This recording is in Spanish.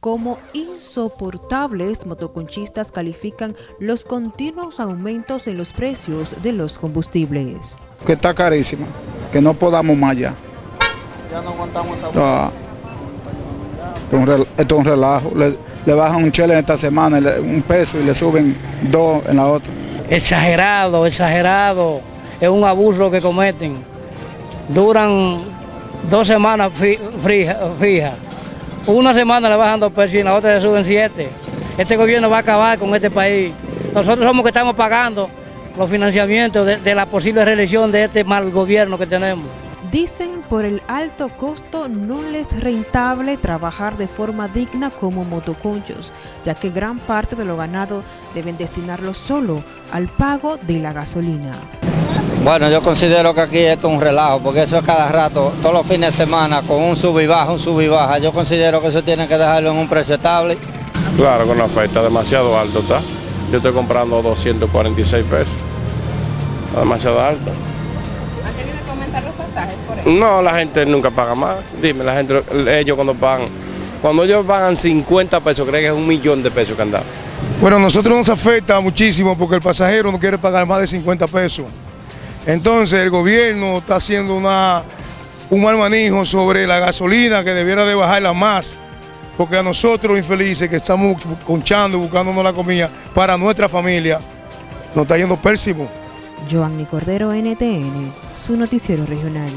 Como insoportables, motoconchistas califican los continuos aumentos en los precios de los combustibles. Que está carísimo, que no podamos más ya. Ya no aguantamos esa Ah, Esto es un relajo. Le, le bajan un chele en esta semana, un peso y le suben dos en la otra. exagerado, exagerado. Es un abuso que cometen. Duran dos semanas fijas. Una semana le bajan dos pesos y en la otra le suben siete. Este gobierno va a acabar con este país. Nosotros somos que estamos pagando los financiamientos de, la posible reelección de este mal gobierno que tenemos. Dicen por el alto costo no les es rentable trabajar de forma digna como motoconchos, ya que gran parte de lo ganado deben destinarlo solo al pago de la gasolina. Bueno, yo considero que aquí esto es un relajo, porque eso es cada rato, todos los fines de semana, con un sub y baja, un sub y baja. Yo considero que eso tiene que dejarlo en un precio estable. Claro, con la oferta demasiado alto está. Yo estoy comprando 246 pesos. Está demasiado alto. ¿Han tenido que aumentar los pasajes por eso? No, la gente nunca paga más. Dime, la gente, ellos cuando pagan, cuando ellos pagan 50 pesos, creen que es un millón de pesos que han dado. Bueno, a nosotros nos afecta muchísimo porque el pasajero no quiere pagar más de 50 pesos. Entonces el gobierno está haciendo una, un mal manejo sobre la gasolina que debiera de bajarla más. Porque a nosotros infelices que estamos conchando, buscándonos la comida para nuestra familia, nos está yendo pésimo. Joanny Cordero, NTN, su noticiero regional.